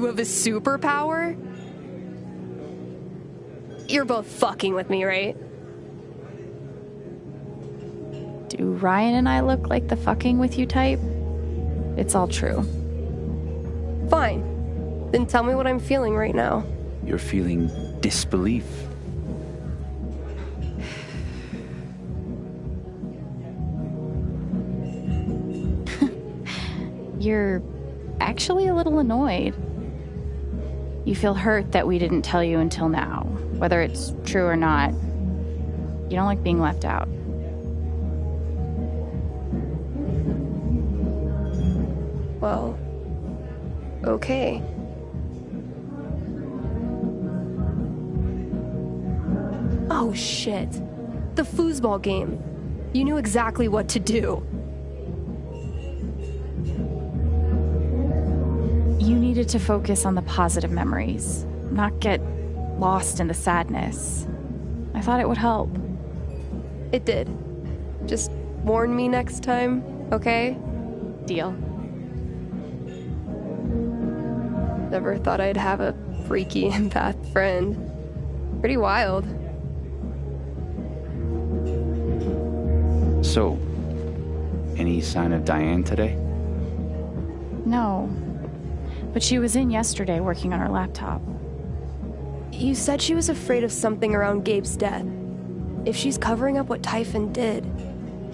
You have a superpower? You're both fucking with me, right? Do Ryan and I look like the fucking with you type? It's all true. Fine. Then tell me what I'm feeling right now. You're feeling disbelief. You're actually a little annoyed. You feel hurt that we didn't tell you until now, whether it's true or not. You don't like being left out. Well, okay. Oh shit. The foosball game. You knew exactly what to do. Needed to focus on the positive memories, not get lost in the sadness. I thought it would help. It did. Just warn me next time, okay? Deal. Never thought I'd have a freaky empath friend. Pretty wild. So, any sign of Diane today? No. But she was in yesterday working on her laptop. You said she was afraid of something around Gabe's death. If she's covering up what Typhon did,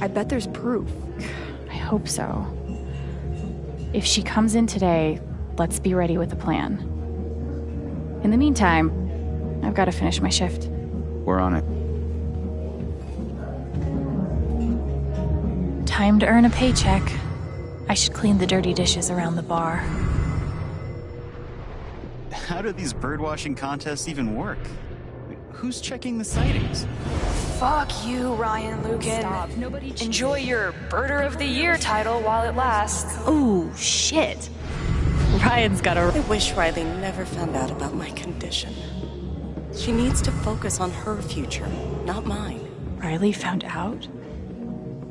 I bet there's proof. I hope so. If she comes in today, let's be ready with a plan. In the meantime, I've got to finish my shift. We're on it. Time to earn a paycheck. I should clean the dirty dishes around the bar. How do these birdwatching contests even work? Who's checking the sightings? Fuck you, Ryan Lucan. Stop. Nobody Enjoy your Birder of the Year title while it lasts. Ooh, shit. Ryan's got a. I wish Riley never found out about my condition. She needs to focus on her future, not mine. Riley found out?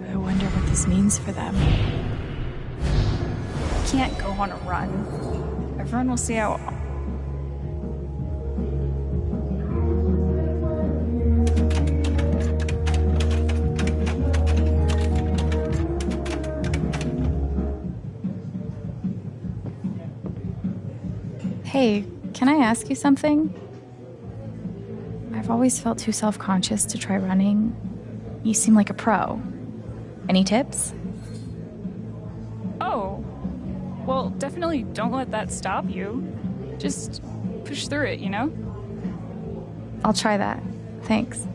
I wonder what this means for them. can't go on a run. Everyone will see how Hey, can I ask you something? I've always felt too self conscious to try running. You seem like a pro. Any tips? Oh. Well, definitely don't let that stop you. Just push through it, you know? I'll try that. Thanks.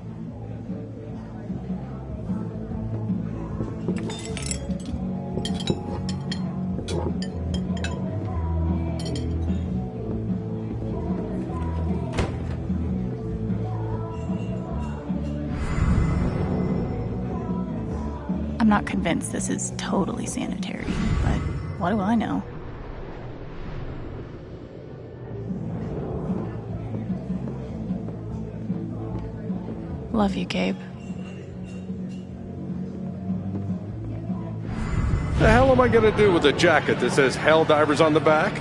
Not convinced this is totally sanitary, but what do I know? Love you, Gabe. The hell am I gonna do with a jacket that says Hell Divers on the back?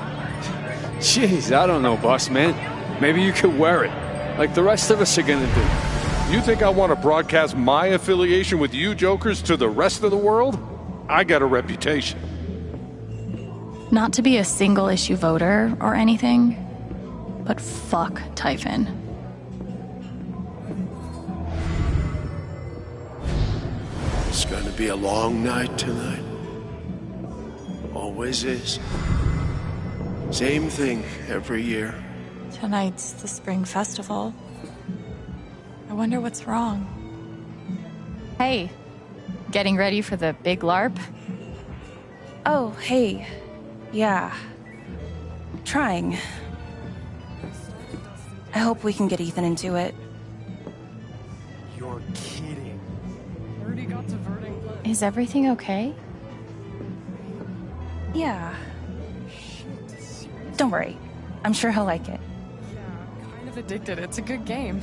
Jeez, I don't know, boss man. Maybe you could wear it, like the rest of us are gonna do. You think I want to broadcast my affiliation with you jokers to the rest of the world? I got a reputation. Not to be a single issue voter or anything, but fuck Typhon. It's gonna be a long night tonight. Always is. Same thing every year. Tonight's the spring festival. I wonder what's wrong. Hey, getting ready for the big LARP? Oh, hey. Yeah. Trying. I hope we can get Ethan into it. You're kidding. Already got to Verding. Is everything okay? Yeah. Don't worry. I'm sure he'll like it. Yeah, kind of addicted. It's a good game.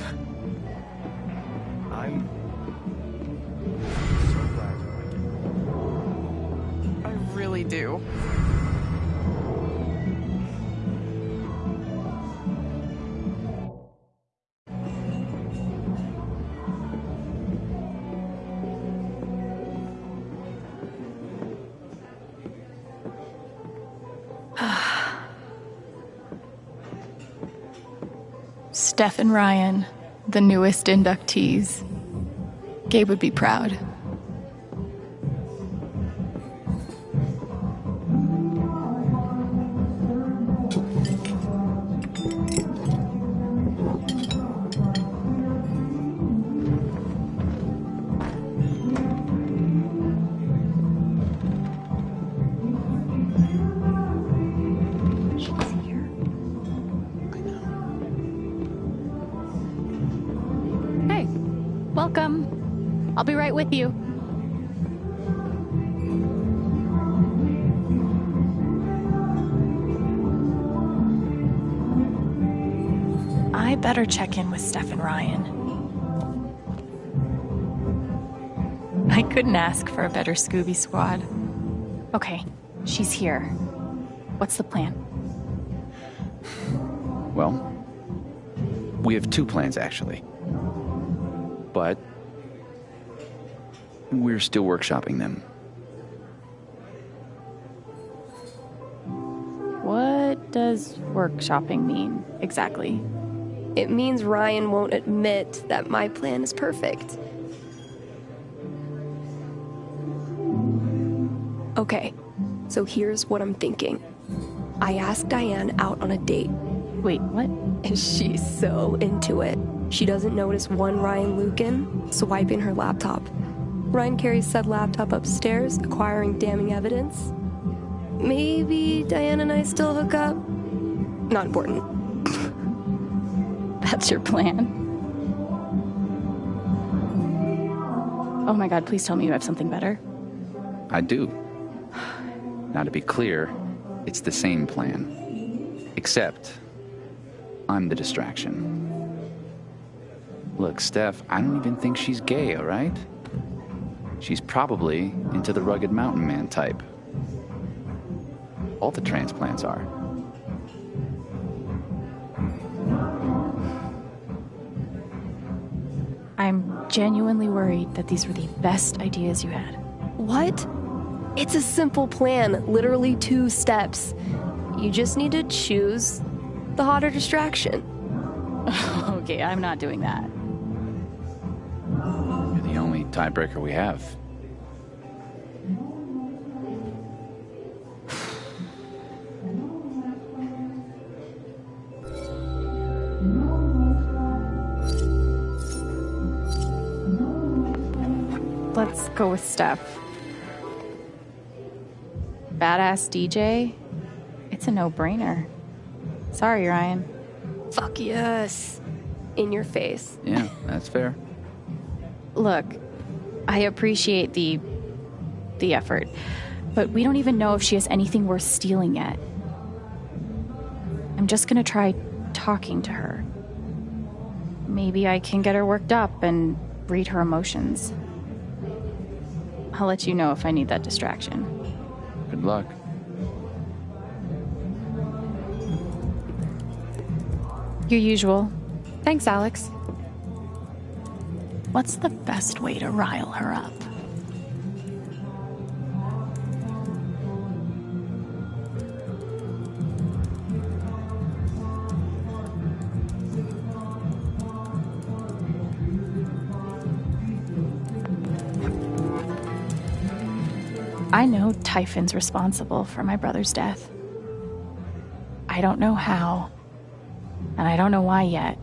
really do. Steph and Ryan, the newest inductees. Gabe would be proud. Check in with Steph and Ryan. I couldn't ask for a better Scooby Squad. Okay, she's here. What's the plan? Well, we have two plans actually. But we're still workshopping them. What does workshopping mean exactly? It means Ryan won't admit that my plan is perfect. Okay, so here's what I'm thinking. I asked Diane out on a date, Wait, what? and she's so into it. She doesn't notice one Ryan Lucan swiping her laptop. Ryan carries said laptop upstairs, acquiring damning evidence. Maybe Diane and I still hook up? Not important. That's your plan? Oh my god, please tell me you have something better. I do. Now, to be clear, it's the same plan. Except, I'm the distraction. Look, Steph, I don't even think she's gay, all right? She's probably into the rugged mountain man type. All the transplants are. I'm genuinely worried that these were the best ideas you had. What? It's a simple plan, literally two steps. You just need to choose the hotter distraction. okay, I'm not doing that. You're the only tiebreaker we have. Let's go with Steph. Badass DJ? It's a no brainer. Sorry, Ryan. Fuck yes. In your face. Yeah, that's fair. Look, I appreciate the the effort, but we don't even know if she has anything worth stealing yet. I'm just gonna try talking to her. Maybe I can get her worked up and read her emotions. I'll let you know if I need that distraction. Good luck. Your usual. Thanks, Alex. What's the best way to rile her up? I know Typhon's responsible for my brother's death. I don't know how, and I don't know why yet,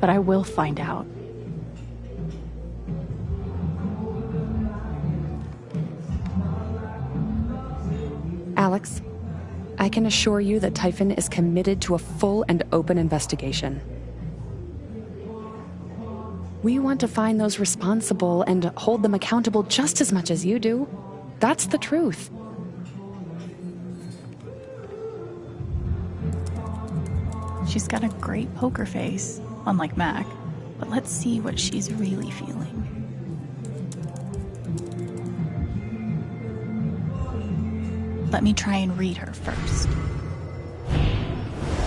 but I will find out. Alex, I can assure you that Typhon is committed to a full and open investigation. We want to find those responsible and hold them accountable just as much as you do. That's the truth. She's got a great poker face, unlike Mac, but let's see what she's really feeling. Let me try and read her first.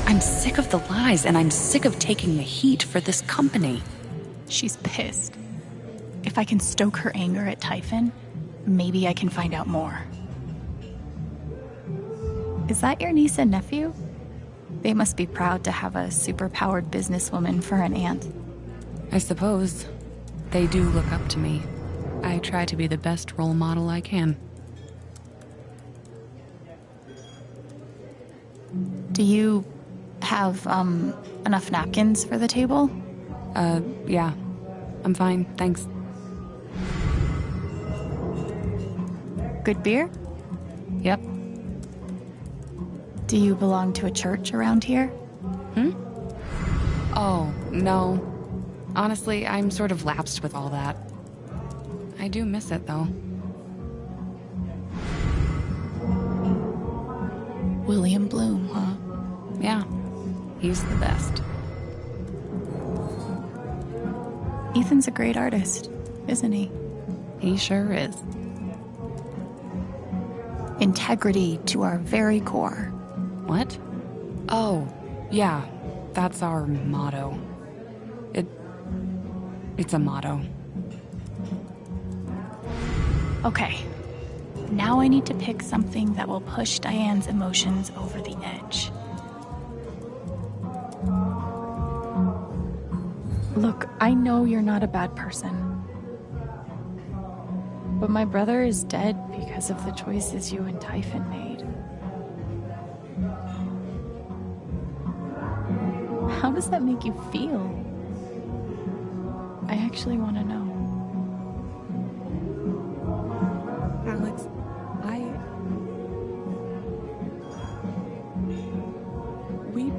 I'm sick of the lies and I'm sick of taking the heat for this company. She's pissed. If I can stoke her anger at Typhon, maybe I can find out more. Is that your niece and nephew? They must be proud to have a superpowered businesswoman for an aunt. I suppose. They do look up to me. I try to be the best role model I can. Do you have um enough napkins for the table? Uh, yeah. I'm fine, thanks. Good beer? Yep. Do you belong to a church around here? Hmm? Oh, no. Honestly, I'm sort of lapsed with all that. I do miss it, though. William Bloom, huh? Yeah. He's the best. Ethan's a great artist, isn't he? He sure is. Integrity to our very core. What? Oh, yeah. That's our motto. It. It's a motto. Okay. Now I need to pick something that will push Diane's emotions over the edge. Look, I know you're not a bad person. But my brother is dead because of the choices you and Typhon made. How does that make you feel? I actually want to know. Alex, I. We.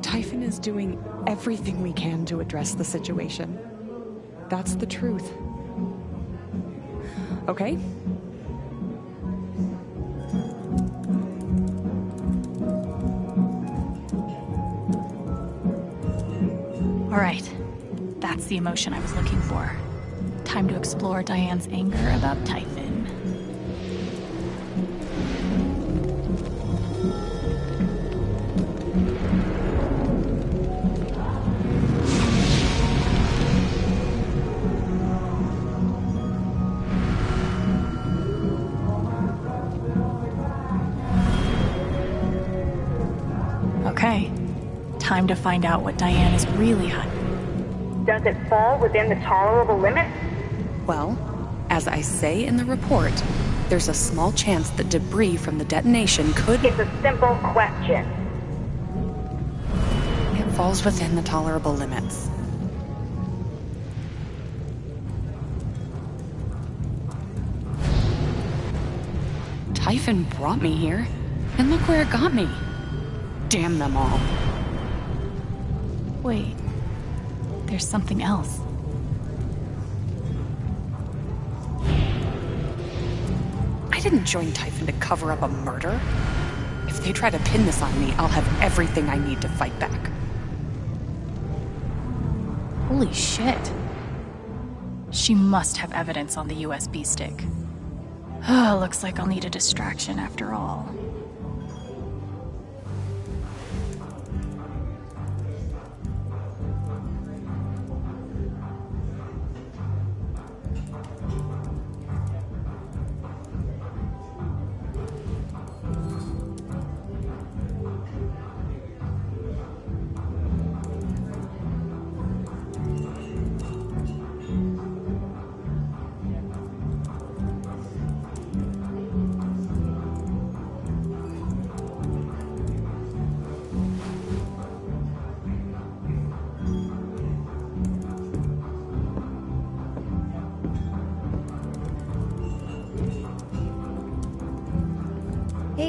Typhon is doing everything we can to address the situation. That's the truth. Okay? All right. That's the emotion I was looking for. Time to explore Diane's anger about Typhon. To find out what Diane is really hunting. Does it fall within the tolerable limits? Well, as I say in the report, there's a small chance that debris from the detonation could. It's a simple question. It falls within the tolerable limits. Typhon brought me here, and look where it got me. Damn them all. Wait. There's something else. I didn't join Typhon to cover up a murder. If they try to pin this on me, I'll have everything I need to fight back. Holy shit. She must have evidence on the USB stick. Ah, looks like I'll need a distraction after all.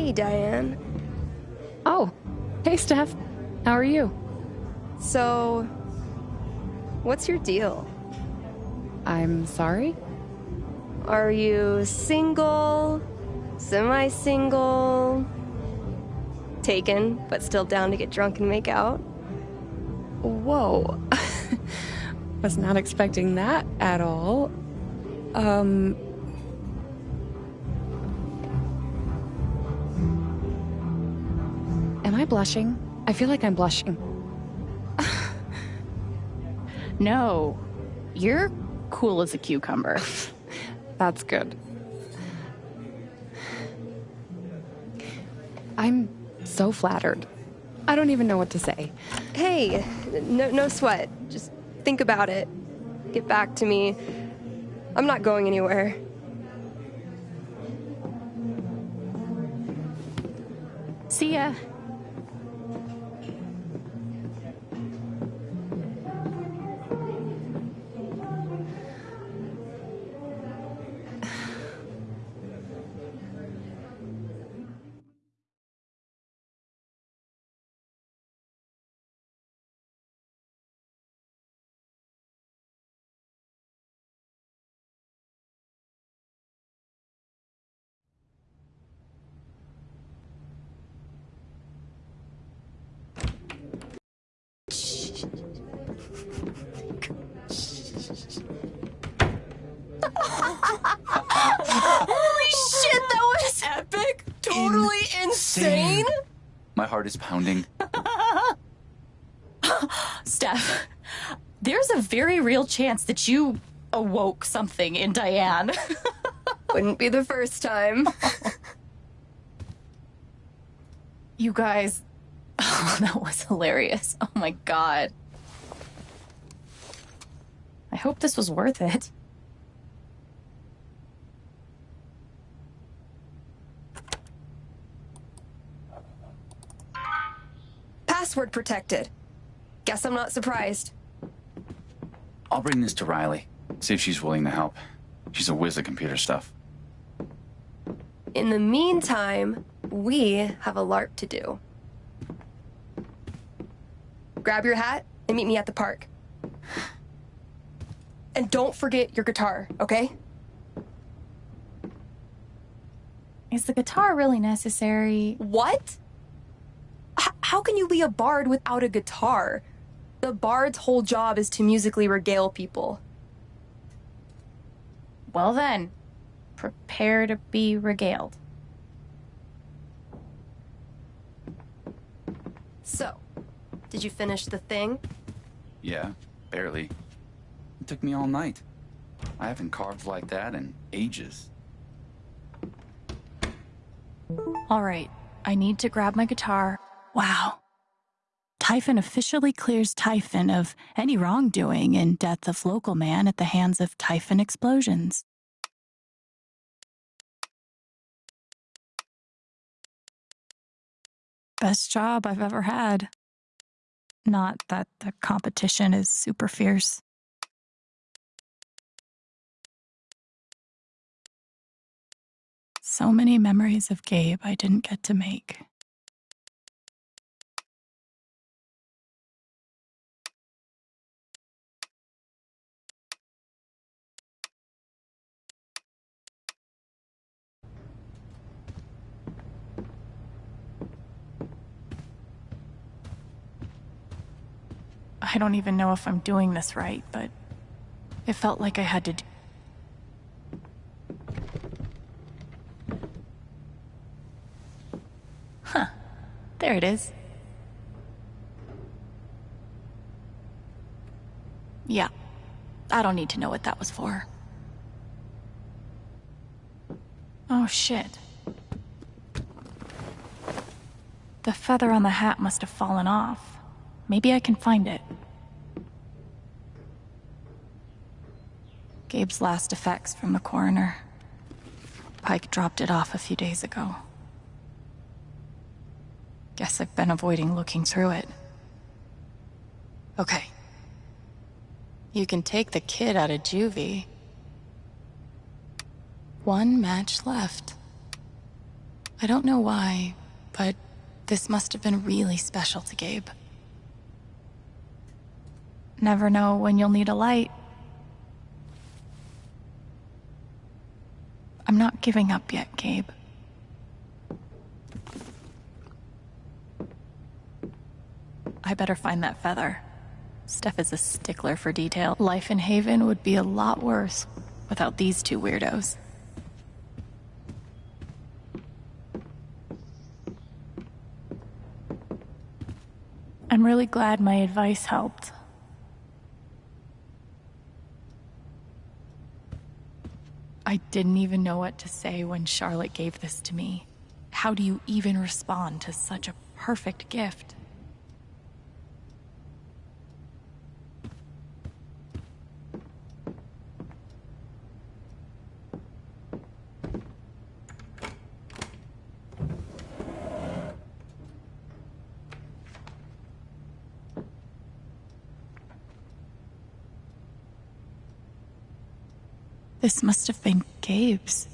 Hey, Diane. Oh, hey, Steph. How are you? So, what's your deal? I'm sorry? Are you single, semi single, taken, but still down to get drunk and make out? Whoa. Was not expecting that at all. Um. Blushing? I feel like I'm blushing. No. You're cool as a cucumber. That's good. I'm so flattered. I don't even know what to say. Hey, no, no sweat. Just think about it. Get back to me. I'm not going anywhere. See ya. Heart is pounding. Steph, there's a very real chance that you awoke something in Diane. Wouldn't be the first time. you guys, oh, that was hilarious. Oh my god. I hope this was worth it. Password protected. Guess I'm not surprised. I'll bring this to Riley. See if she's willing to help. She's a whiz at computer stuff. In the meantime, we have a LARP to do. Grab your hat and meet me at the park. And don't forget your guitar, okay? Is the guitar really necessary? What? H- how can you be a bard without a guitar? The bard's whole job is to musically regale people. Well then, prepare to be regaled. So, did you finish the thing? Yeah, barely. It took me all night. I haven't carved like that in ages. All right, I need to grab my guitar. Wow. Typhon officially clears Typhon of any wrongdoing in death of local man at the hands of Typhon explosions. Best job I've ever had. Not that the competition is super fierce. So many memories of Gabe I didn't get to make. I don't even know if I'm doing this right, but it felt like I had to do. Huh. There it is. Yeah. I don't need to know what that was for. Oh, shit. The feather on the hat must have fallen off. Maybe I can find it. Gabe's last effects from the coroner. Pike dropped it off a few days ago. Guess I've been avoiding looking through it. Okay. You can take the kid out of juvie. One match left. I don't know why, but this must have been really special to Gabe. Never know when you'll need a light. I'm not giving up yet, Gabe. I better find that feather. Steph is a stickler for detail. Life in Haven would be a lot worse without these two weirdos. I'm really glad my advice helped. I didn't even know what to say when Charlotte gave this to me. How do you even respond to such a perfect gift? This must have been Gabe's.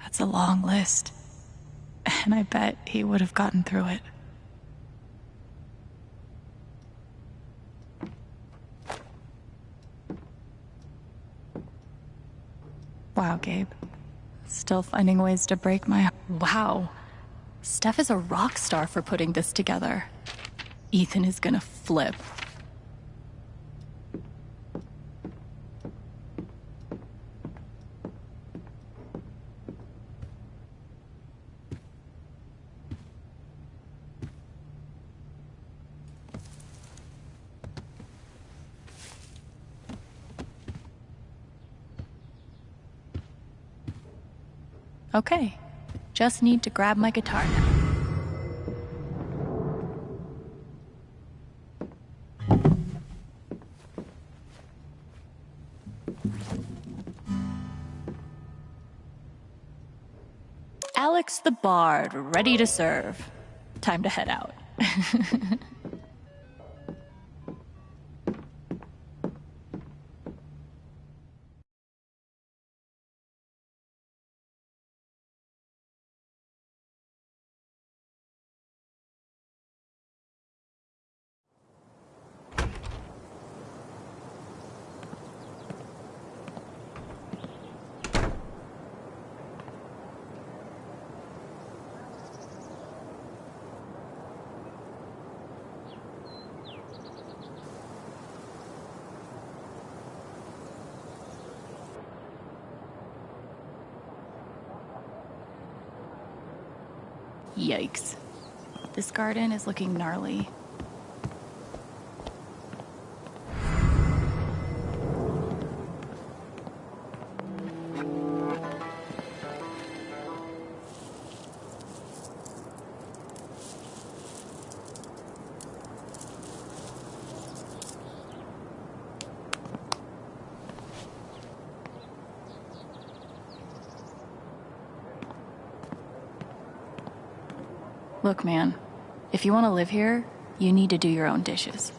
That's a long list. And I bet he would have gotten through it. Wow, Gabe. Still finding ways to break my. Wow. Steph is a rock star for putting this together. Ethan is gonna flip. Okay, just need to grab my guitar now. Alex the Bard, ready to serve. Time to head out. Yikes. This garden is looking gnarly. Look, man, if you want to live here, you need to do your own dishes.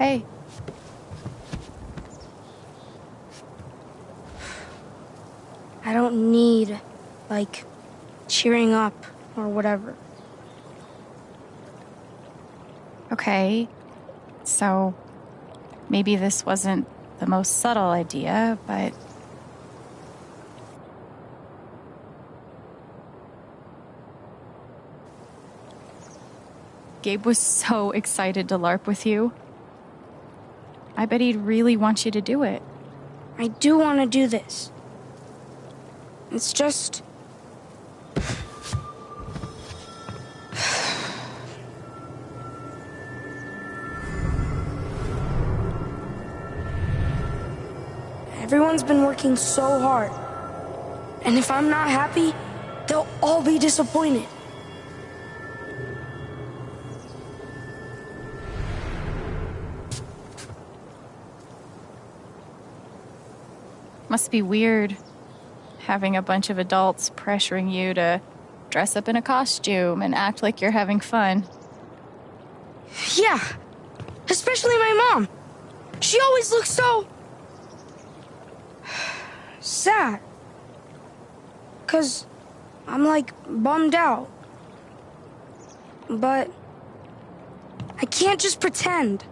Hey. I don't need, like, cheering up or whatever. Okay. So maybe this wasn't the most subtle idea, but. Gabe was so excited to LARP with you. I bet he'd really want you to do it. I do want to do this. It's just. Everyone's been working so hard. And if I'm not happy, they'll all be disappointed. Must be weird having a bunch of adults pressuring you to dress up in a costume and act like you're having fun. Yeah, especially my mom. She always looks so. sad. Because I'm like bummed out. But I can't just pretend.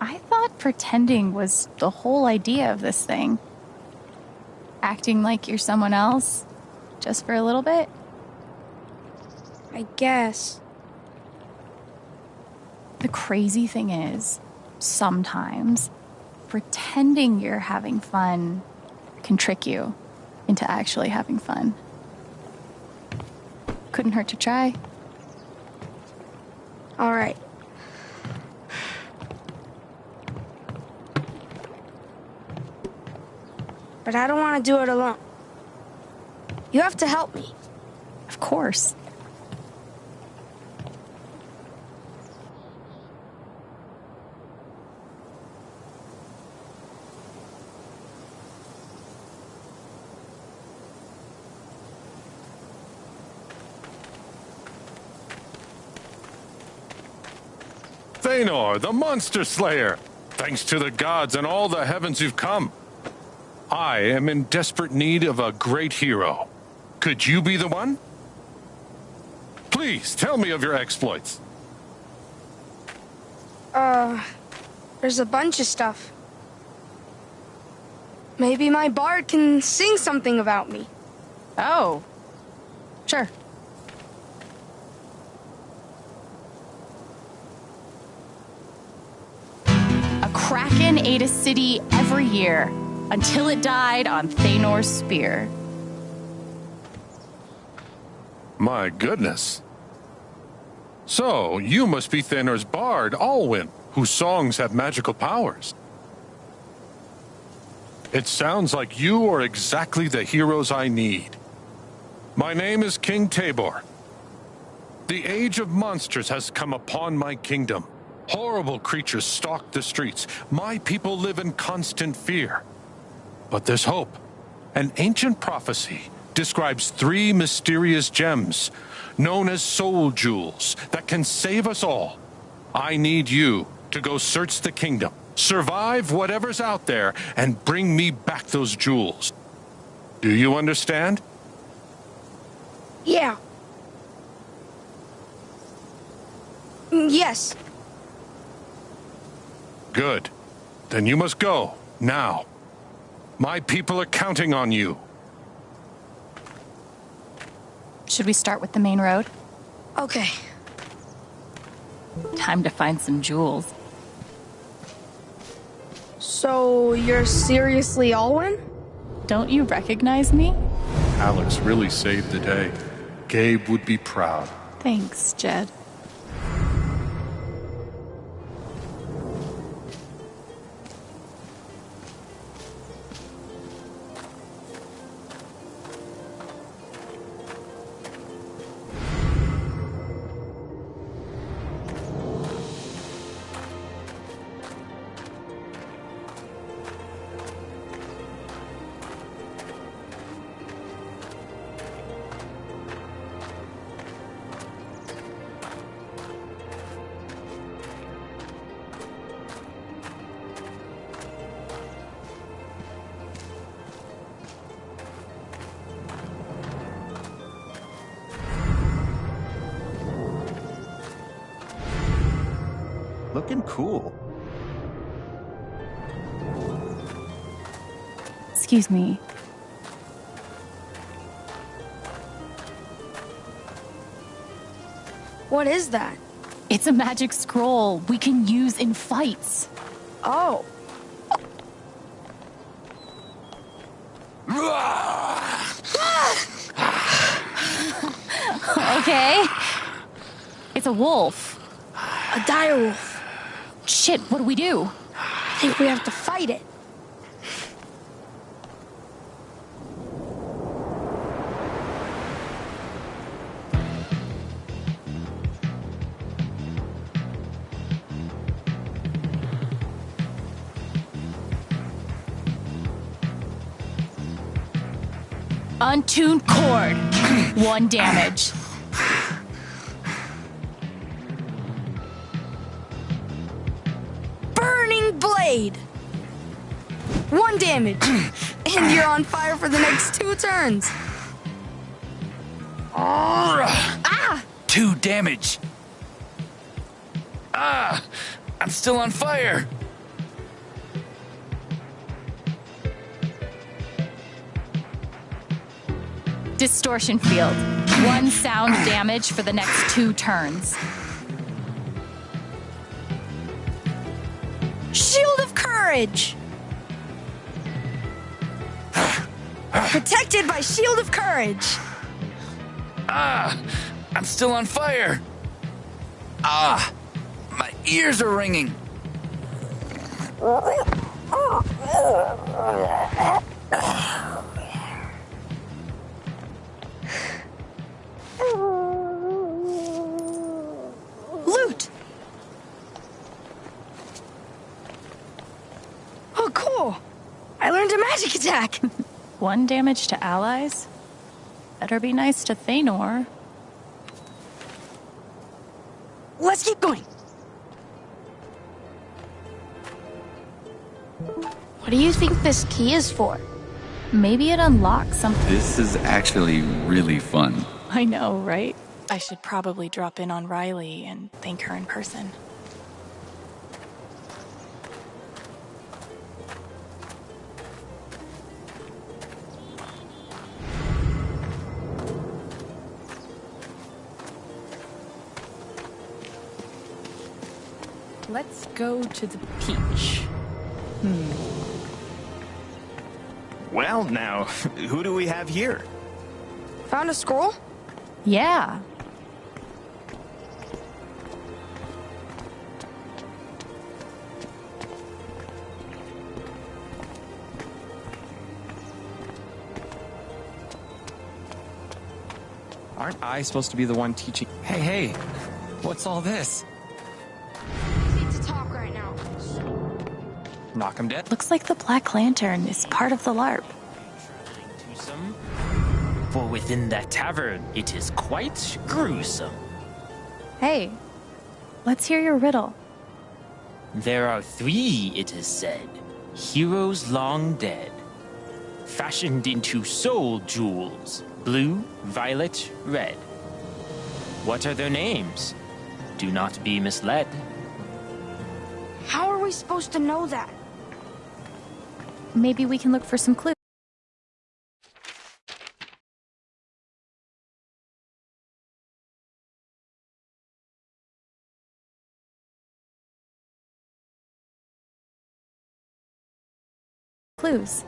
I thought pretending was the whole idea of this thing. Acting like you're someone else, just for a little bit. I guess. The crazy thing is, sometimes pretending you're having fun can trick you into actually having fun. Couldn't hurt to try. All right. But I don't want to do it alone. You have to help me. Of course. Thanor, the Monster Slayer! Thanks to the gods and all the heavens you've come. I am in desperate need of a great hero. Could you be the one? Please, tell me of your exploits. Uh, there's a bunch of stuff. Maybe my bard can sing something about me. Oh, sure. A kraken ate a city every year until it died on Thanor's spear. My goodness. So, you must be Thanor's bard, Alwyn, whose songs have magical powers. It sounds like you are exactly the heroes I need. My name is King Tabor. The age of monsters has come upon my kingdom. Horrible creatures stalk the streets. My people live in constant fear. But there's hope. An ancient prophecy describes three mysterious gems, known as soul jewels, that can save us all. I need you to go search the kingdom, survive whatever's out there, and bring me back those jewels. Do you understand? Yeah. Mm, Yes. Good. Then you must go, now. My people are counting on you. Should we start with the main road? Okay. Time to find some jewels. So you're seriously Alwyn? Don't you recognize me? Alex really saved the day. Gabe would be proud. Thanks, Jed. Excuse me. What is that? It's a magic scroll we can use in fights. Oh. okay. It's a wolf. A dire wolf. Shit, what do we do? I think we have to fight it. Untuned cord. One damage. Burning blade. One damage. and you're on fire for the next two turns. Ah! Two damage. Ah! I'm still on fire. Distortion field. One sound damage for the next two turns. Shield of courage. Protected by Shield of Courage. Ah! I'm still on fire. Ah! My ears are ringing. One damage to allies? Better be nice to Thanor. Let's keep going. What do you think this key is for? Maybe it unlocks something. This is actually really fun. I know, right? I should probably drop in on Riley and thank her in person. Go to the peach. Hmm. Well, now, who do we have here? Found a scroll? Yeah. Aren't I supposed to be the one teaching? Hey, hey, what's all this? Knock him dead? Looks like the Black Lantern is part of the LARP. For within that tavern, it is quite gruesome. Hey, let's hear your riddle. There are three, it is said, heroes long dead, fashioned into soul jewels blue, violet, red. What are their names? Do not be misled. How are we supposed to know that? Maybe we can look for some clues. Clues.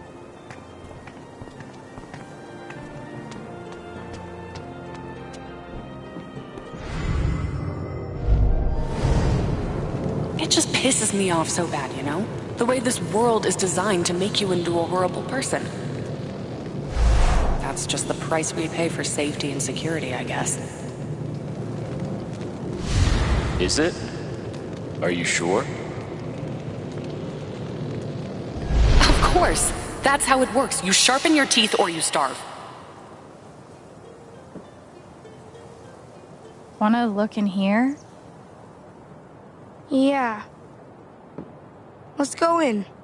It just pisses me off so bad, you know? The way this world is designed to make you into a horrible person. That's just the price we pay for safety and security, I guess. Is it? Are you sure? Of course! That's how it works. You sharpen your teeth or you starve. Wanna look in here? Yeah. Let's go in.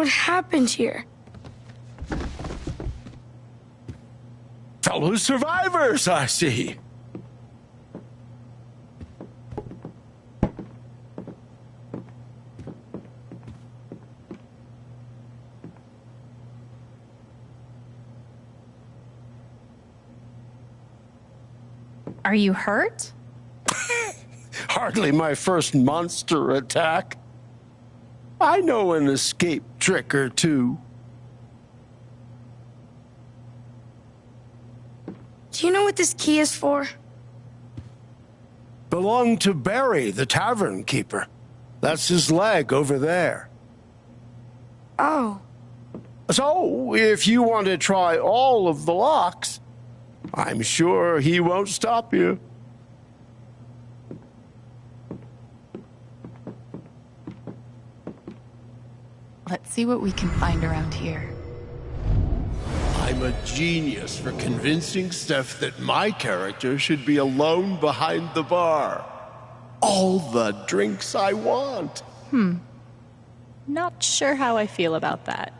What happened here? Fellow survivors, I see. Are you hurt? Hardly my first monster attack. I know an escape trick or two. Do you know what this key is for? Belonged to Barry, the tavern keeper. That's his leg over there. Oh. So, if you want to try all of the locks, I'm sure he won't stop you. Let's see what we can find around here. I'm a genius for convincing Steph that my character should be alone behind the bar. All the drinks I want. Hmm. Not sure how I feel about that.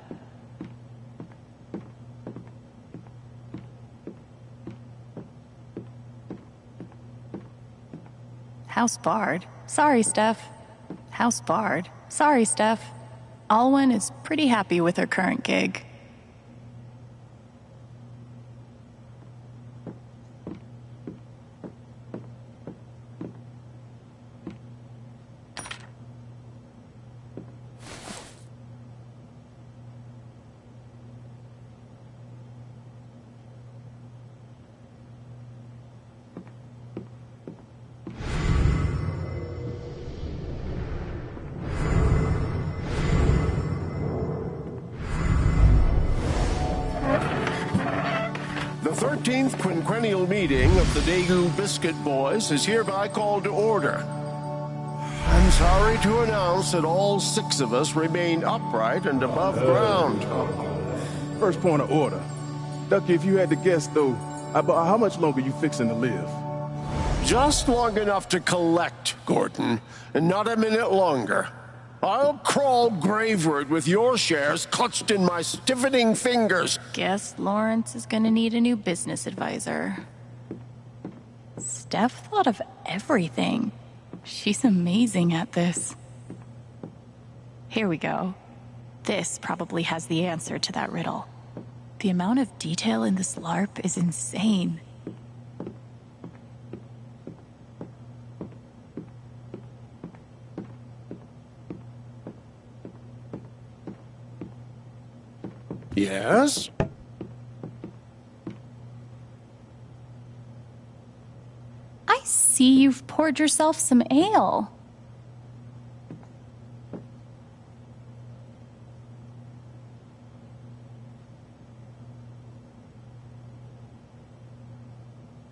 House barred. Sorry, Steph. House barred. Sorry, Steph. Alwyn is pretty happy with her current gig. Quinquennial meeting of the Daegu Biscuit Boys is hereby called to order. I'm sorry to announce that all six of us remain upright and above oh. ground. First point of order. Duckie, if you had to guess, though, about how much longer you fixing to live? Just long enough to collect, Gordon, and not a minute longer. I'll crawl graveward with your shares clutched in my stiffening fingers. Guess Lawrence is gonna need a new business advisor. Steph thought of everything. She's amazing at this. Here we go. This probably has the answer to that riddle. The amount of detail in this LARP is insane. Yes? I see you've poured yourself some ale.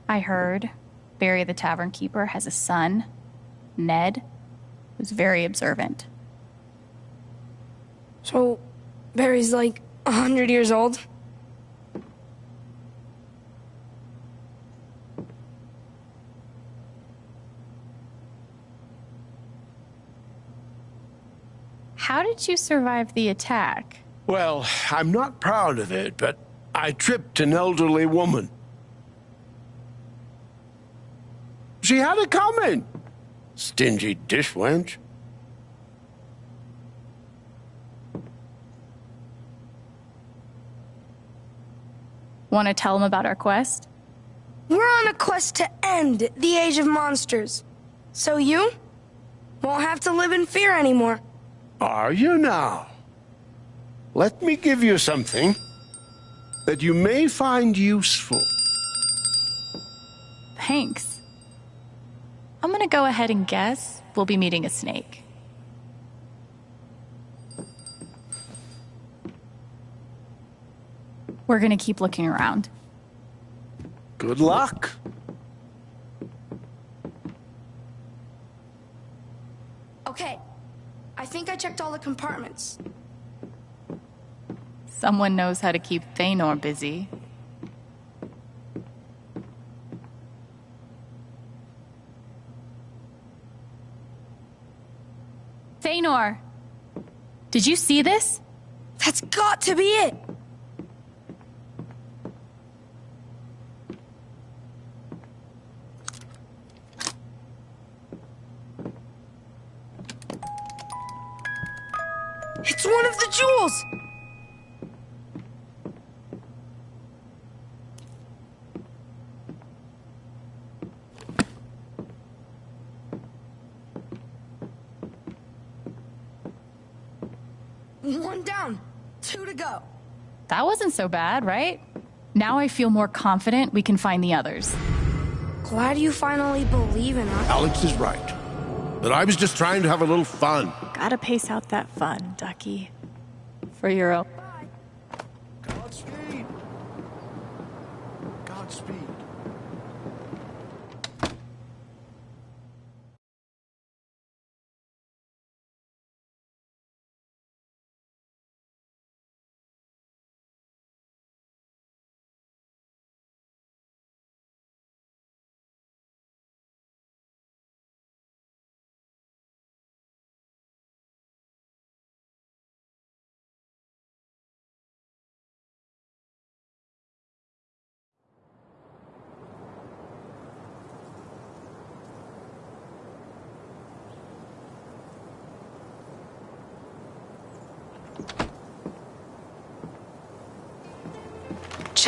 I heard Barry the Tavern Keeper has a son, Ned, who's very observant. So, Barry's like a hundred years old? How did you survive the attack? Well, I'm not proud of it, but I tripped an elderly woman. She had it coming. Stingy dish Want to tell him about our quest? We're on a quest to end the Age of Monsters. So you won't have to live in fear anymore. Are you now? Let me give you something that you may find useful. Thanks. I'm gonna go ahead and guess we'll be meeting a snake. We're gonna keep looking around. Good luck. Okay, I think I checked all the compartments. Someone knows how to keep Thanor busy. Thanor! Did you see this? That's got to be it! It's one of the jewels! One down, two to go. That wasn't so bad, right? Now I feel more confident we can find the others. Glad you finally believe in us. Alex is right. But I was just trying to have a little fun. Gotta pace out that fun, Duckie. For your own. Godspeed. Godspeed.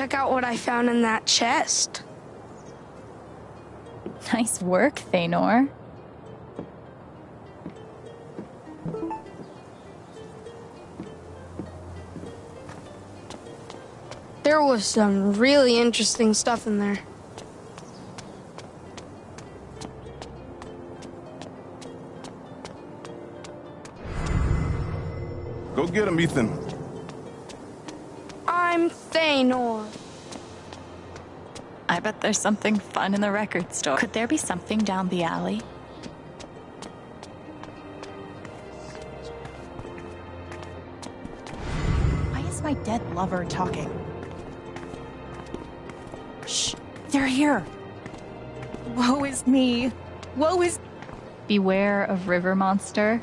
Check out what I found in that chest. Nice work, Thanor. There was some really interesting stuff in there. Go get him, Ethan. There's something fun in the record store. Could there be something down the alley? Why is my dead lover talking? Shh, they're here. Woe is me. Woe is. Beware of river monster.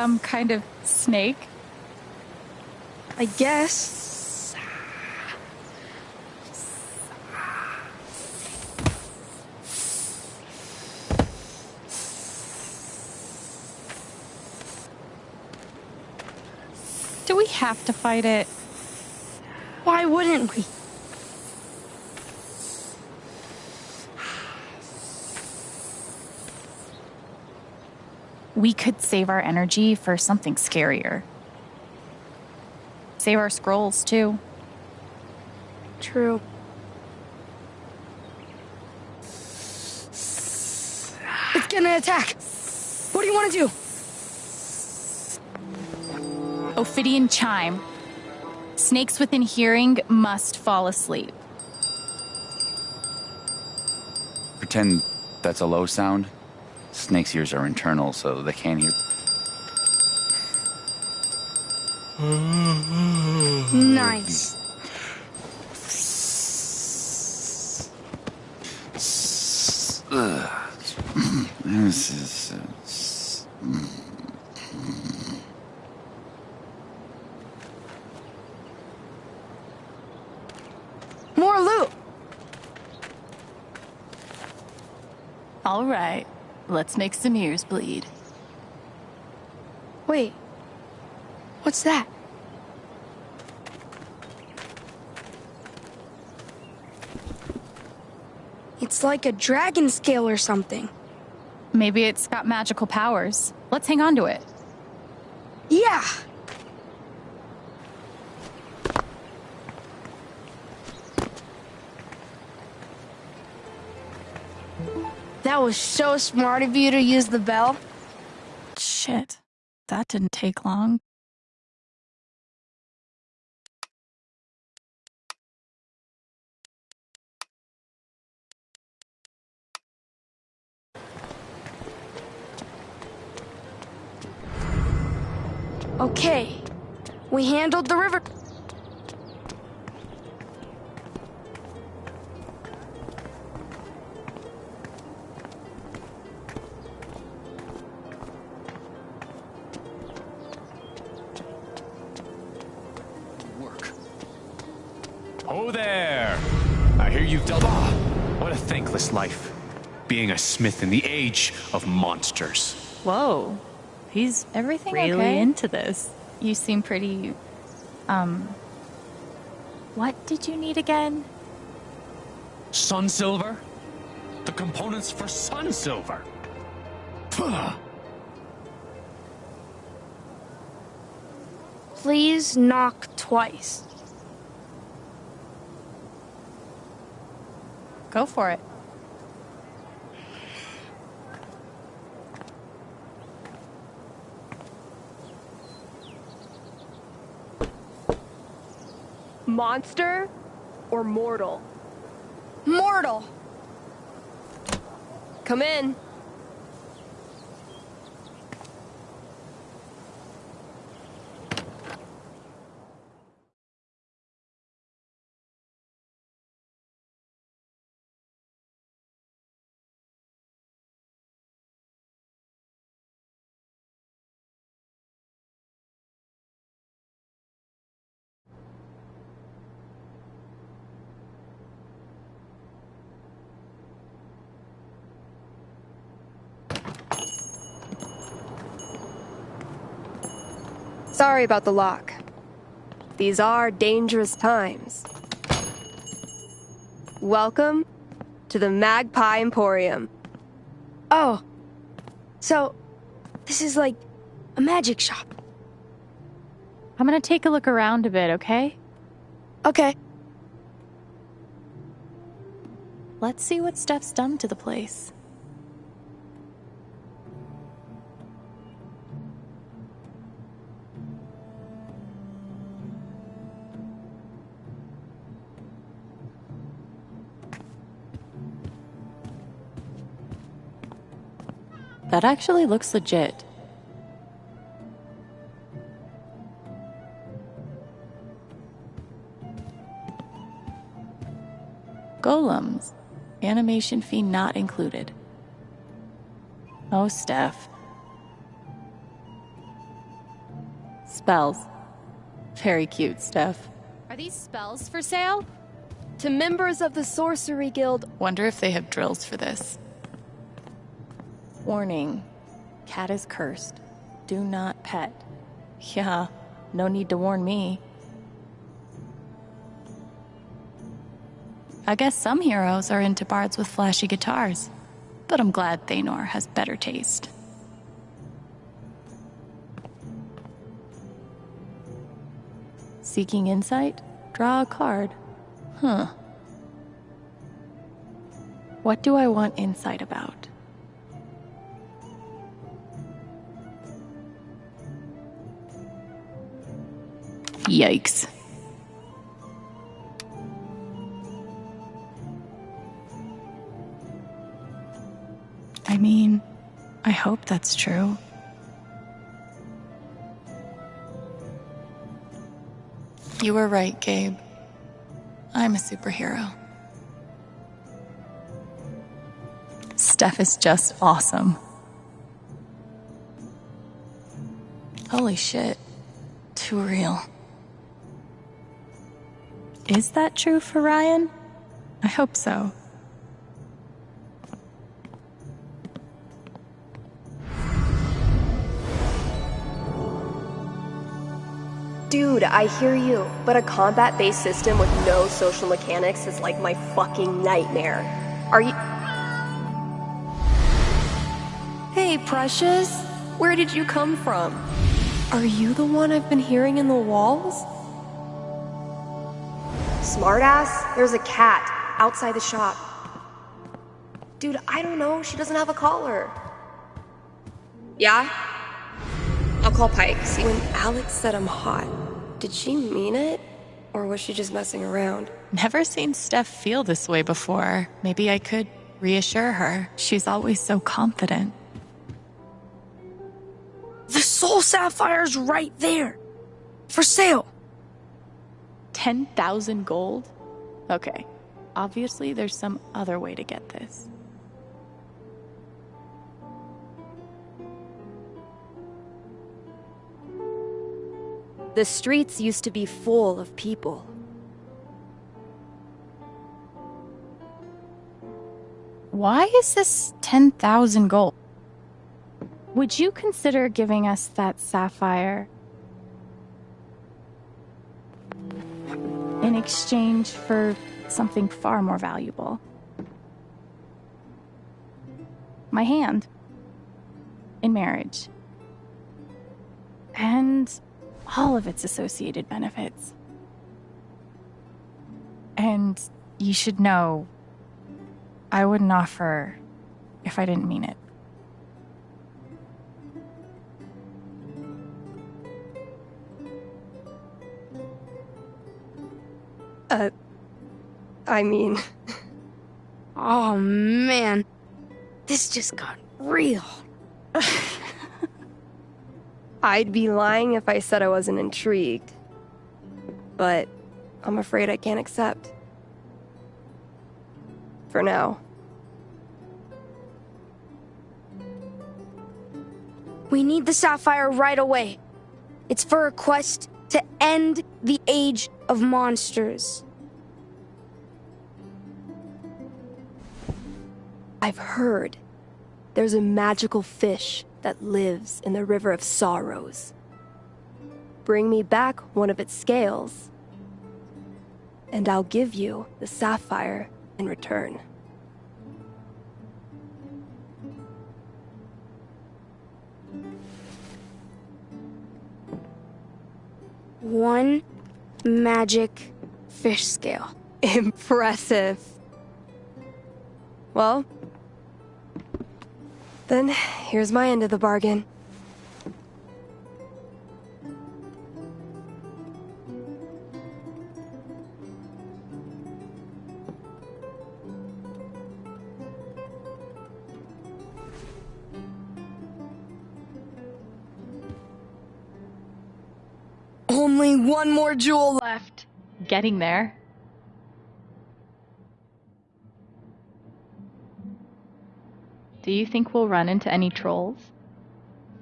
Some kind of snake? I guess. Do we have to fight it? Why wouldn't we? We could save our energy for something scarier. Save our scrolls, too. True. It's gonna attack. What do you want to do? Ophidian chime. Snakes within hearing must fall asleep. Pretend that's a low sound. Snake's ears are internal, so they can't hear. Nice. This is. Uh, s- More loot. All right, let's make some ears bleed. Wait. What's that? It's like a dragon scale or something. Maybe it's got magical powers. Let's hang on to it. Yeah. That was so smart of you to use the bell. Shit, that didn't take long. Okay. We handled the river. Being a smith in the age of monsters. Whoa. He's Everything really okay? into this. You seem pretty. Um. What did you need again? Sun silver? The components for sun silver. Please knock twice. Go for it. Monster or mortal? Mortal. Come in. Sorry about the lock. These are dangerous times. Welcome to the Magpie Emporium. Oh. So, this is like a magic shop. I'm gonna take a look around a bit, okay? Okay. Let's see what Steph's done to the place. That actually looks legit. Golems. Animation fee not included. Oh, Steph. Spells. Very cute, Steph. Are these spells for sale? To members of the Sorcery Guild. Wonder if they have drills for this. Warning. Cat is cursed. Do not pet. Yeah, no need to warn me. I guess some heroes are into bards with flashy guitars, but I'm glad Thanor has better taste. Seeking insight? Draw a card. Huh. What do I want insight about? Yikes. I mean, I hope that's true. You were right, Gabe. I'm a superhero. Steph is just awesome. Holy shit. Too real. Is that true for Ryan? I hope so. Dude, I hear you, but a combat based system with no social mechanics is like my fucking nightmare. Are you. Hey, Precious. Where did you come from? Are you the one I've been hearing in the walls? Smartass, there's a cat outside the shop. Dude, I don't know. She doesn't have a collar. Yeah? I'll call Pike. See, when Alex said I'm hot, did she mean it? Or was she just messing around? Never seen Steph feel this way before. Maybe I could reassure her. She's always so confident. The Soul Sapphire's right there. For sale. 10,000 gold? Okay, obviously there's some other way to get this. The streets used to be full of people. Why is this 10,000 gold? Would you consider giving us that sapphire in exchange for something far more valuable? My hand in marriage. And all of its associated benefits. And you should know, I wouldn't offer if I didn't mean it. Uh, I mean, Oh man, this just got real. I'd be lying if I said I wasn't intrigued. But I'm afraid I can't accept. For now. We need the sapphire right away. It's for a quest to end the age of monsters. I've heard there's a magical fish that lives in the River of Sorrows. Bring me back one of its scales, and I'll give you the sapphire in return. One magic fish scale. Impressive. Well, then here's my end of the bargain. Only one more jewel left. Getting there. Do you think we'll run into any trolls?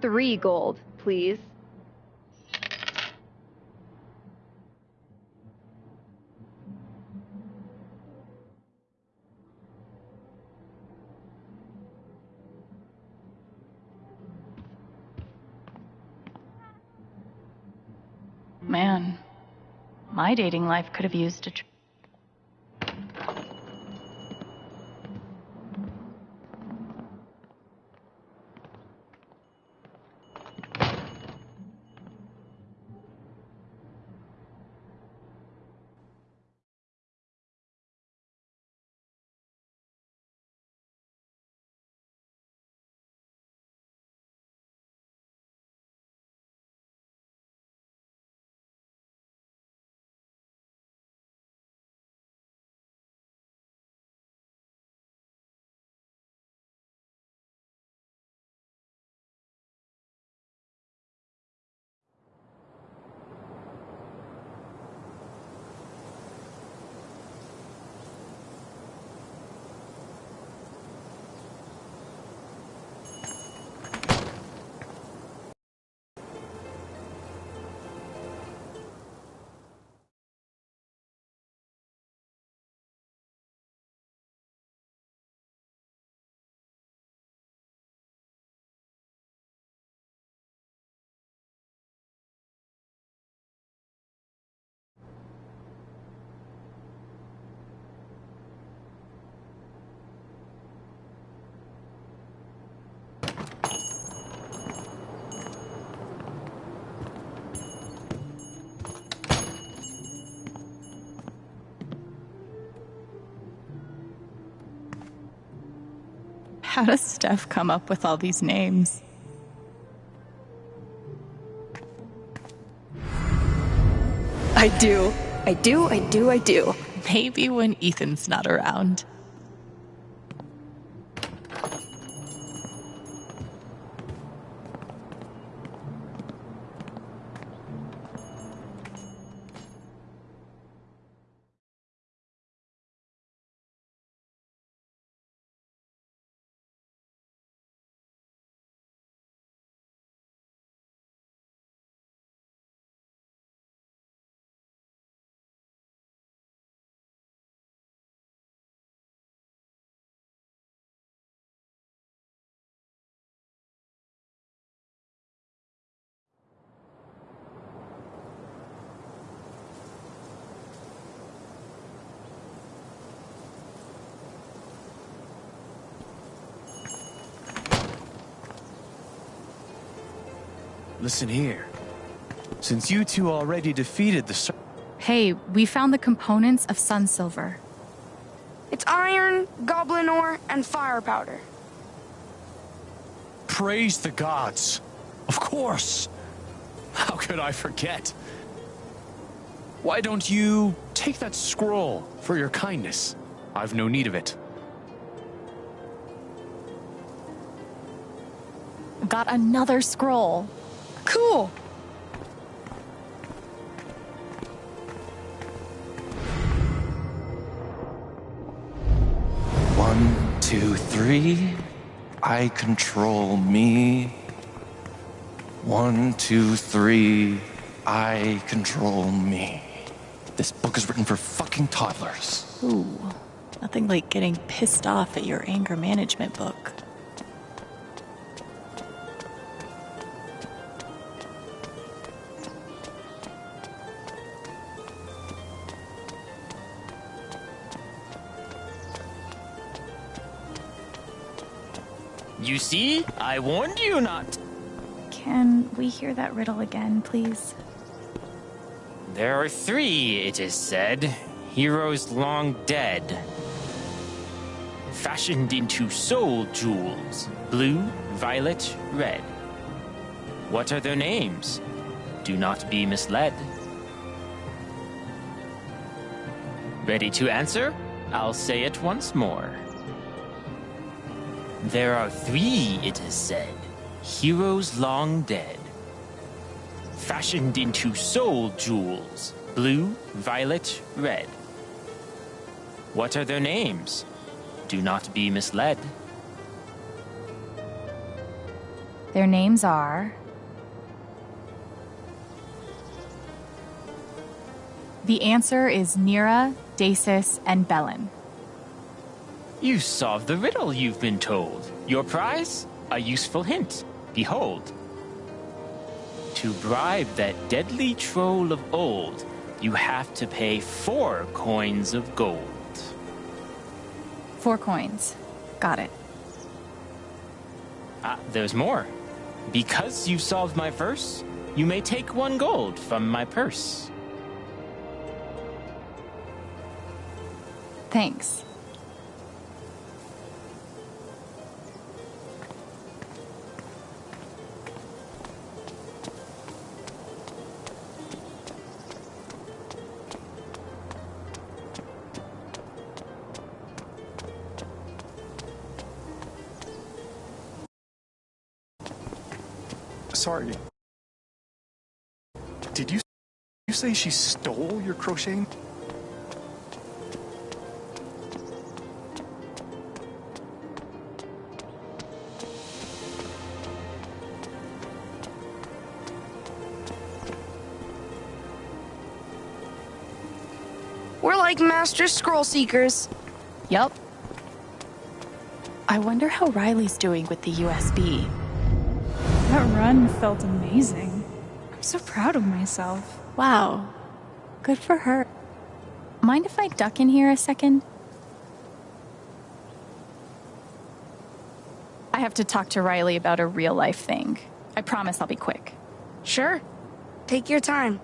Three gold, please. Man, my dating life could have used a. Tr- How does Steph come up with all these names? I do. I do, I do, I do. Maybe when Ethan's not around. Listen here. Since you two already defeated the... Ser- Hey, we found the components of sun silver. It's iron, goblin ore, and fire powder. Praise the gods. Of course. How could I forget? Why don't you take that scroll for your kindness? I've no need of it. Got another scroll. Cool. One, two, three. I control me. One, two, three. I control me. This book is written for fucking toddlers. Ooh, nothing like getting pissed off at your anger management book. You see? I warned you not. Can we hear that riddle again, please? There are three, it is said, heroes long dead. Fashioned into soul jewels blue, violet, red. What are their names? Do not be misled. Ready to answer? I'll say it once more. There are three, it is said, heroes long dead. Fashioned into soul jewels blue, violet, red. What are their names? Do not be misled. Their names are. The answer is Nira, Dacis, and Bellin. You solved the riddle you've been told. Your prize? A useful hint. Behold. To bribe that deadly troll of old, you have to pay four coins of gold. Four coins. Got it. Ah, there's more. Because you solved my verse, you may take one gold from my purse. Thanks. Sorry. Did you you say she stole your crocheting? We're like master scroll seekers. Yup. I wonder how Riley's doing with the USB. That run felt amazing. I'm so proud of myself. Wow. Good for her. Mind if I duck in here a second? I have to talk to Riley about a real life thing. I promise I'll be quick. Sure. Take your time.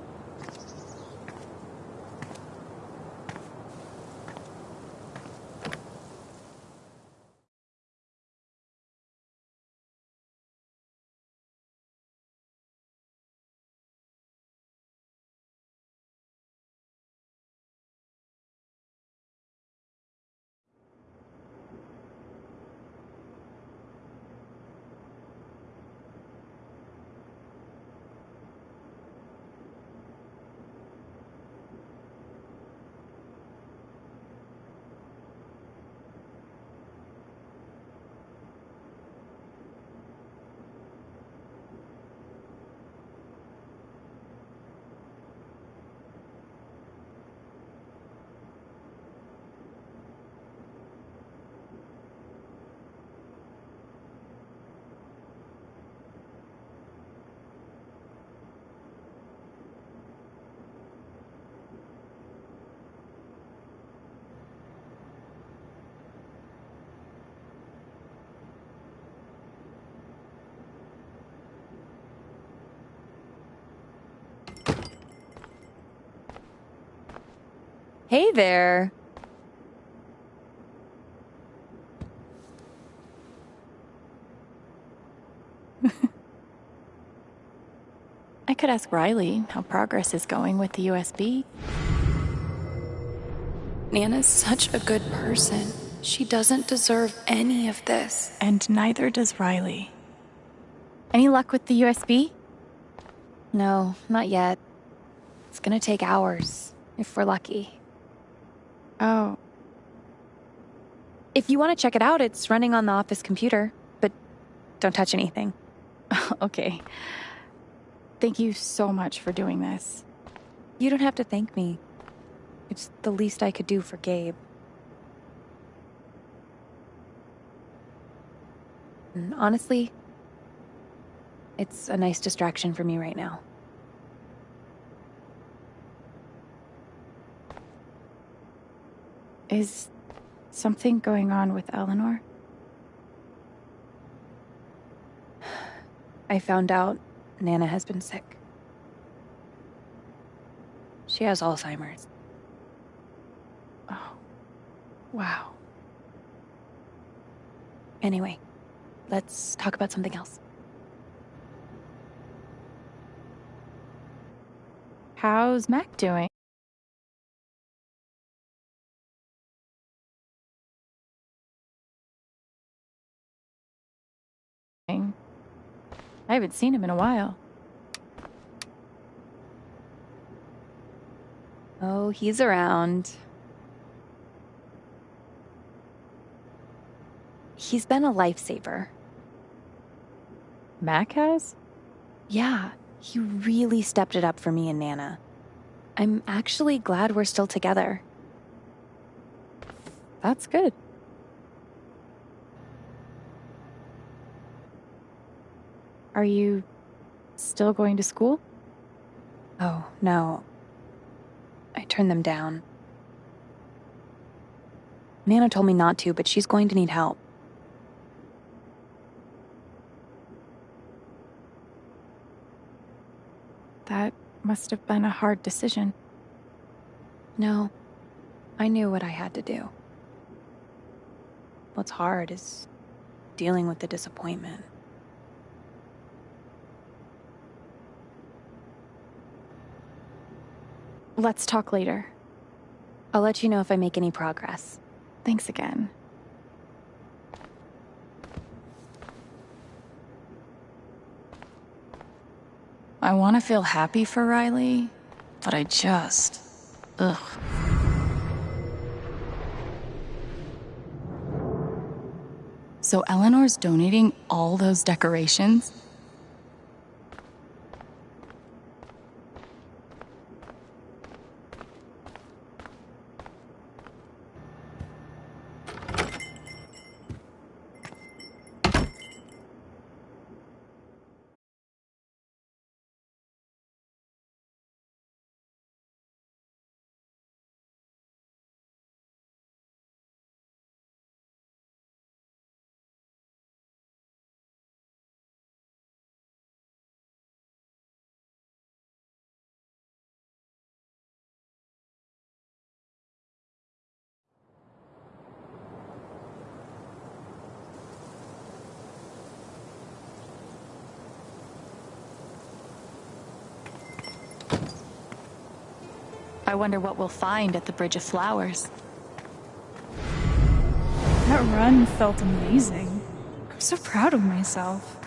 Hey there. I could ask Riley how progress is going with the USB. Nana's such a good person. She doesn't deserve any of this. And neither does Riley. Any luck with the USB? No, not yet. It's gonna take hours, if we're lucky. Oh. If you want to check it out, it's running on the office computer, but don't touch anything. okay. Thank you so much for doing this. You don't have to thank me. It's the least I could do for Gabe. And honestly, it's a nice distraction for me right now. Is something going on with Eleanor? I found out Nana has been sick. She has Alzheimer's. Oh, wow. Anyway, let's talk about something else. How's Mac doing? I haven't seen him in a while. Oh, he's around. He's been a lifesaver. Mac has? Yeah, he really stepped it up for me and Nana. I'm actually glad we're still together. That's good. Are you still going to school? Oh, no. I turned them down. Nana told me not to, but she's going to need help. That must have been a hard decision. No, I knew what I had to do. What's hard is dealing with the disappointment. Let's talk later. I'll let you know if I make any progress. Thanks again. I want to feel happy for Riley, but I just. Ugh. So Eleanor's donating all those decorations? I wonder what we'll find at the Bridge of Flowers. That run felt amazing. I'm so proud of myself.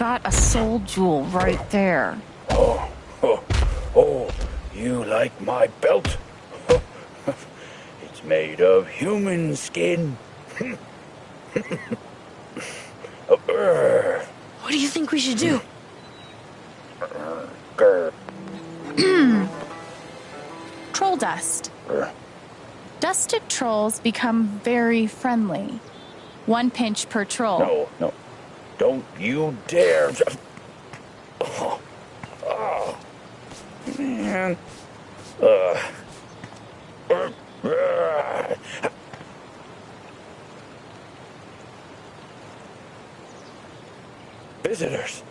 Got a soul jewel right there. Oh, oh, oh, you like my belt? it's made of human skin. Uh, what do you think we should do? Troll dust. Dusted trolls become very friendly. One pinch per troll. No, no, Don't you dare. Oh, oh man. Uh. Visitors.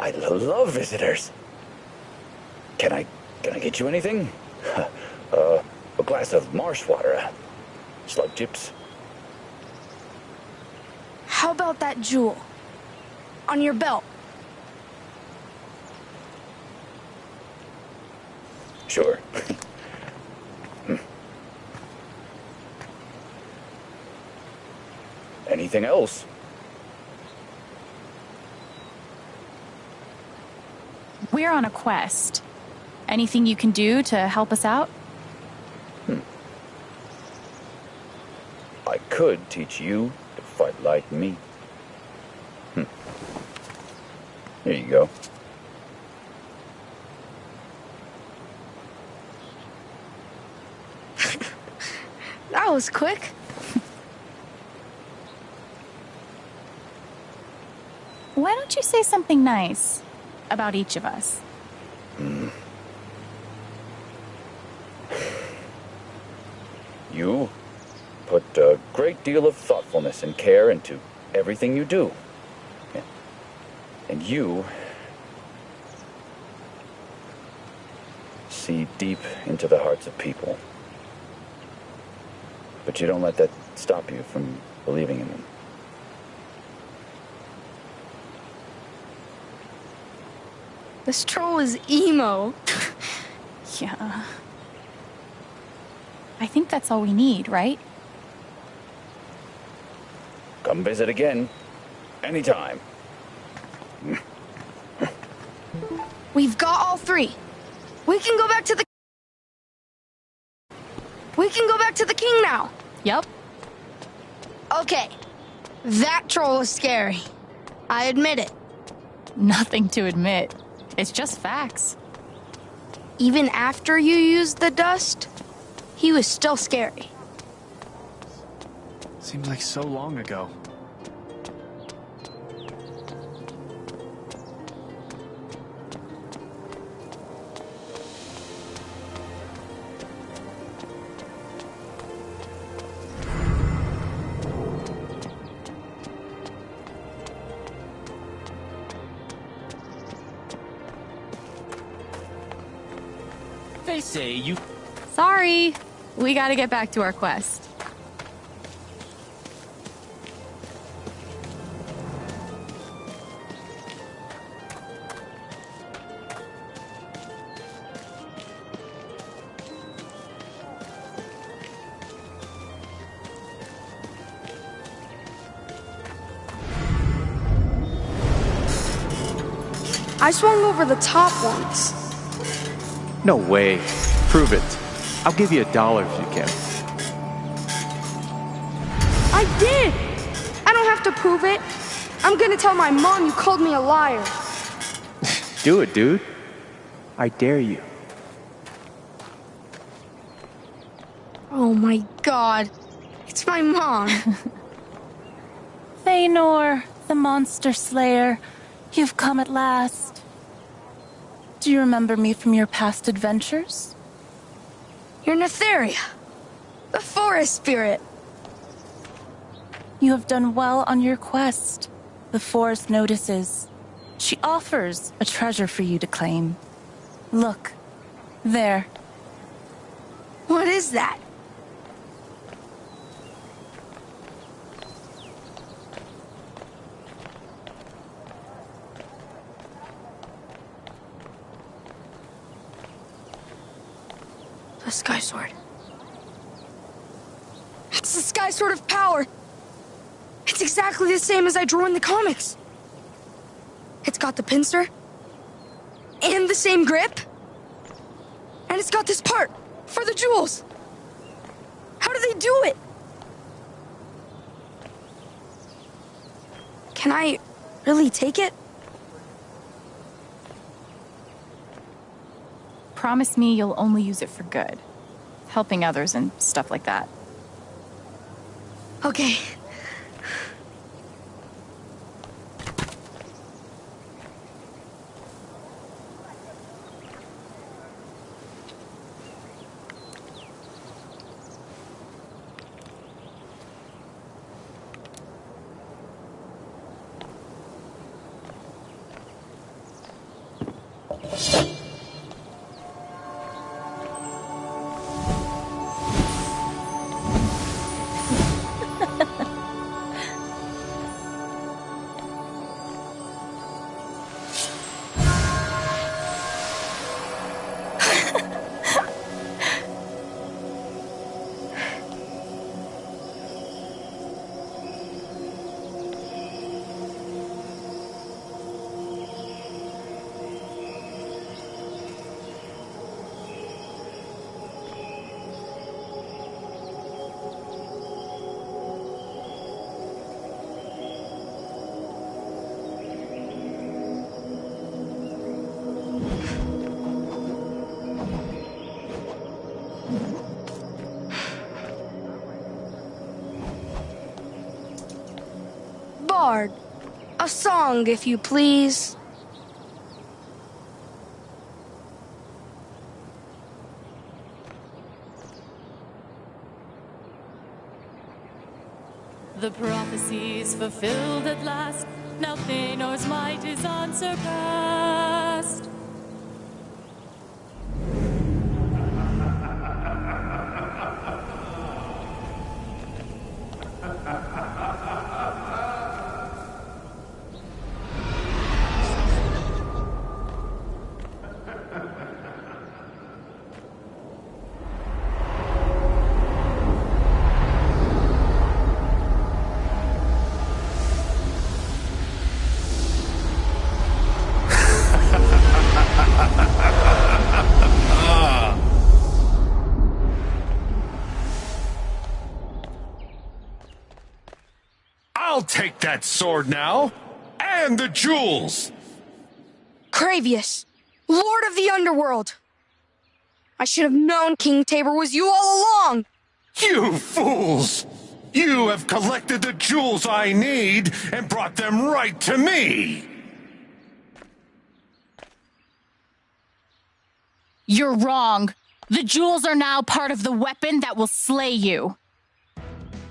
I love visitors. Can I can I get you anything? Uh, a glass of marsh water, slug chips. How about that jewel? On your belt. Sure. Anything else? We're on a quest. Anything you can do to help us out? Hmm. I could teach you fight like me. Hmm. Here you go. That was quick. Why don't you say something nice about each of us? Hmm. You put a deal of thoughtfulness and care into everything you do. And you see deep into the hearts of people. But you don't let that stop you from believing in them. This troll is emo. yeah. I think that's all we need, right? Come visit again. Anytime. We've got all three. We can go back to the. We can go back to the king now. Yep. Okay. That troll was scary. I admit it. Nothing to admit. It's just facts. Even after you used the dust, he was still scary. Seems like so long ago. We gotta get back to our quest. I swung over the top once. No way. Prove it. I'll give you a dollar if you can. I did! I don't have to prove it. I'm gonna tell my mom you called me a liar. Do it, dude. I dare you. Oh my god. It's my mom. Thanor, the monster slayer, you've come at last. Do you remember me from your past adventures? You're Netheria, the forest spirit. You have done well on your quest. The forest notices. She offers a treasure for you to claim. Look, there. What is that? Sky Sword. It's the Sky Sword of Power. It's exactly the same as I drew in the comics. It's got the pincer, and the same grip, and it's got this part for the jewels. How do they do it? Can I really take it? Promise me you'll only use it for good. Helping others and stuff like that. Okay. Song, if you please. The prophecies fulfilled at last. Now Thanor's might is unsurpassed. That sword now, and the jewels. Cravius, Lord of the Underworld. I should have known King Tabor was you all along. You fools! You have collected the jewels I need and brought them right to me! You're wrong. The jewels are now part of the weapon that will slay you.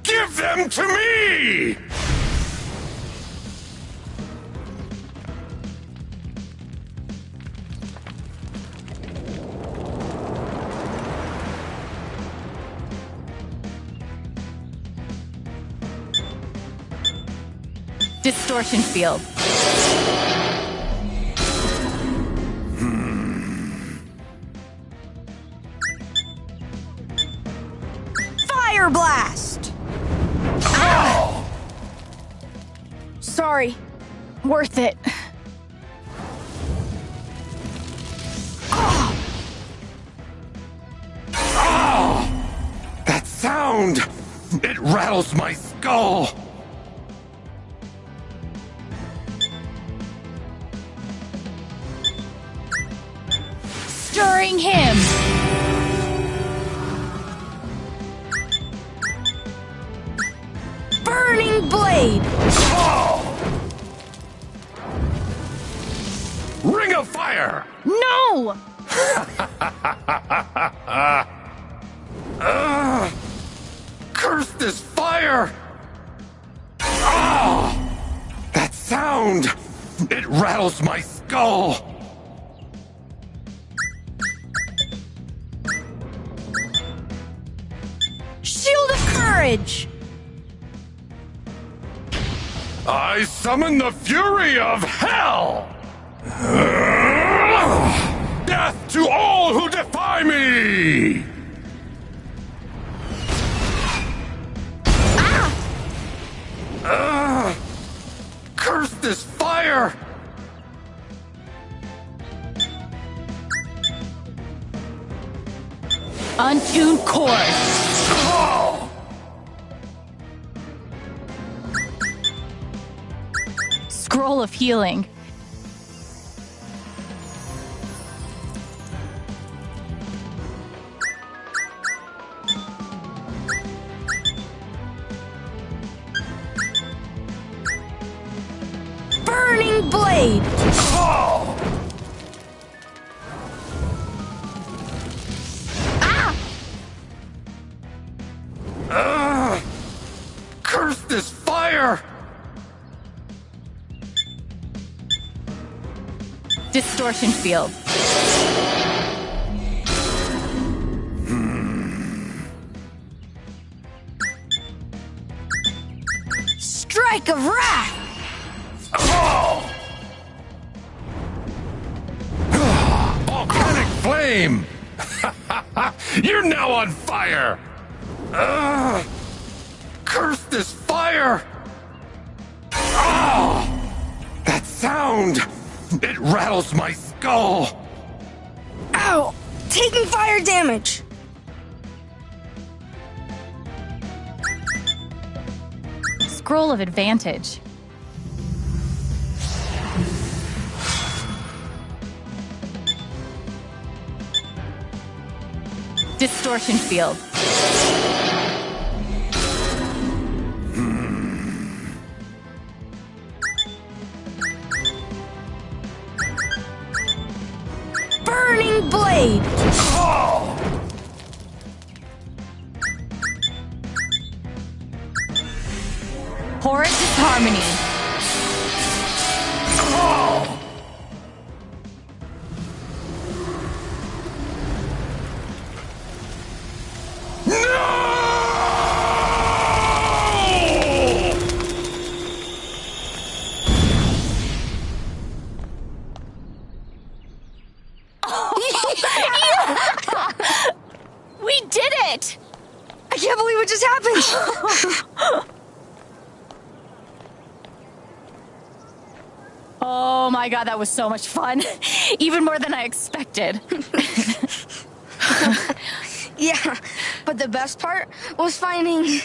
Give them to me! Distortion field. Fire blast! Ah! Sorry. Worth it. That sound! It rattles my skull! Stirring him. Burning blade! Ring of fire! No! Ugh! curse this fire! Ah! That sound! It rattles my skull! I summon the fury of hell! Death to all who defy me! Ah! curse this fire! Untuned chord. Scroll of healing. Distortion field. Strike of wrath! Oh! Volcanic flame! You're now on fire! It rattles my skull! Ow! Taking fire damage! Scroll of advantage. Distortion field. harmony. god, that was so much fun. Even more than I expected. yeah, but the best part was finding